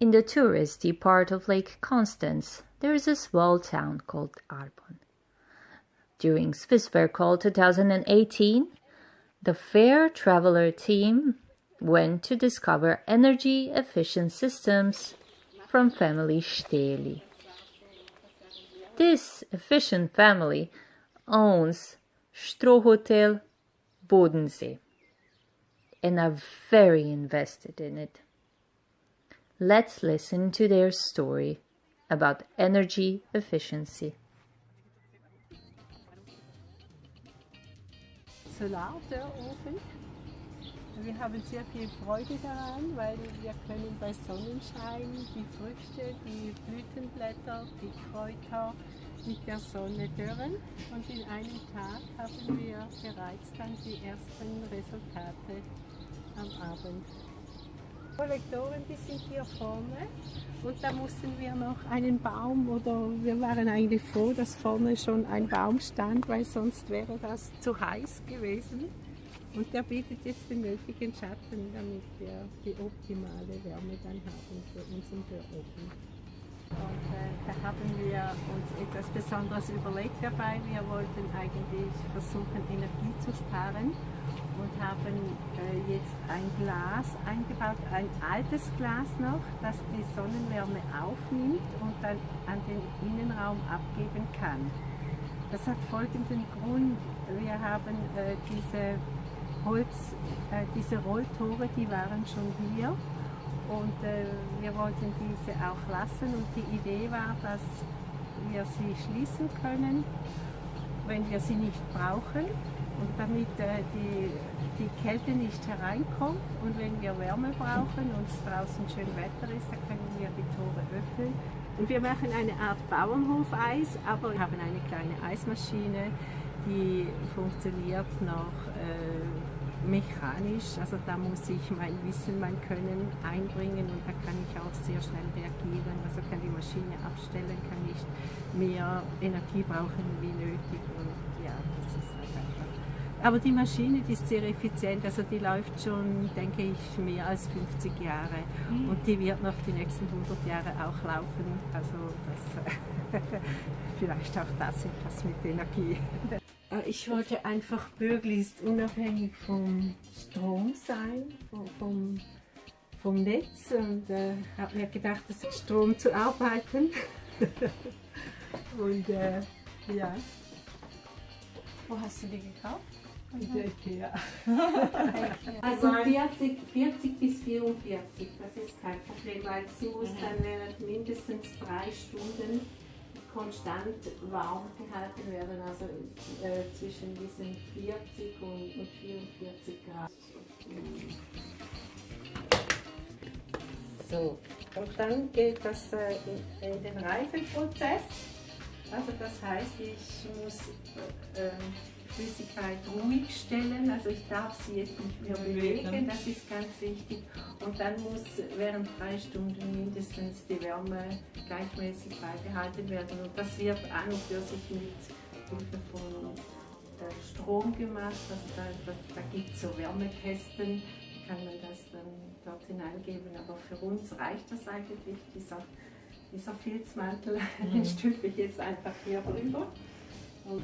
In the touristy part of Lake Constance, there is a small town called Arbon. During Swiss Fair Call 2018, the Fair Traveler team went to discover energy efficient systems from family Steli. This efficient family owns Strohhotel Bodensee and are very invested in it. Let's listen to their story about energy efficiency. Solardörrofen. Wir haben sehr viel Freude daran, weil wir können bei Sonnenschein die Früchte, die Blütenblätter, die Kräuter mit der Sonne dürren und in einem Tag haben wir bereits dann die ersten Resultate am Abend. Kollektoren, die sind hier vorne und da mussten wir noch einen Baum oder wir waren eigentlich froh, dass vorne schon ein Baum stand, weil sonst wäre das zu heiß gewesen. Und der bietet jetzt den nötigen Schatten, damit wir die optimale Wärme dann haben für unseren Börofen. Und äh, da haben wir uns etwas Besonderes überlegt dabei. Wir wollten eigentlich versuchen, Energie zu sparen und haben äh, jetzt ein Glas eingebaut, ein altes Glas noch, das die Sonnenwärme aufnimmt und dann an den Innenraum abgeben kann. Das hat folgenden Grund. Wir haben äh, diese Holz, äh, diese Rolltore, die waren schon hier und äh, wir wollten diese auch lassen und die Idee war, dass wir sie schließen können, wenn wir sie nicht brauchen und damit äh, die, die Kälte nicht hereinkommt und wenn wir Wärme brauchen und es draußen schön Wetter ist, dann können wir die Tore öffnen. Und wir machen eine Art Bauernhofeis, aber wir haben eine kleine Eismaschine, die funktioniert noch äh, mechanisch, also da muss ich mein Wissen, mein Können einbringen und da kann ich auch sehr schnell reagieren. Also kann die Maschine abstellen, kann nicht mehr Energie brauchen wie nötig und ja, das ist halt einfach. Aber die Maschine, die ist sehr effizient, also die läuft schon, denke ich, mehr als 50 Jahre mhm. und die wird noch die nächsten 100 Jahre auch laufen. Also das, vielleicht auch das etwas mit Energie. Äh, ich wollte einfach möglichst unabhängig vom Strom sein, vom, vom, vom Netz und äh, habe mir gedacht, es ist Strom zu arbeiten. und äh, ja. Wo hast du die gekauft? In der Ikea. also 40, 40 bis 44, das ist kein Problem, weil sie muss mhm. dann während mindestens drei Stunden konstant warm gehalten werden, also äh, zwischen diesen 40 und, und 44 Grad. So, und dann geht das äh, in, in, den Reifenprozess. Also das heißt, ich muss äh, Flüssigkeit ruhig stellen, also ich darf sie jetzt nicht mehr bewegen, das ist ganz wichtig. Und dann muss während drei Stunden mindestens die Wärme gleichmäßig beibehalten werden. Und das wird an und für sich mit Hilfe von äh, Strom gemacht, also da, das, da gibt es so Wärmekästen, kann man das dann dort hineingeben. Aber für uns reicht das eigentlich, dieser, dieser Filzmantel, mhm. den stülpe ich jetzt einfach hier drüber. Und,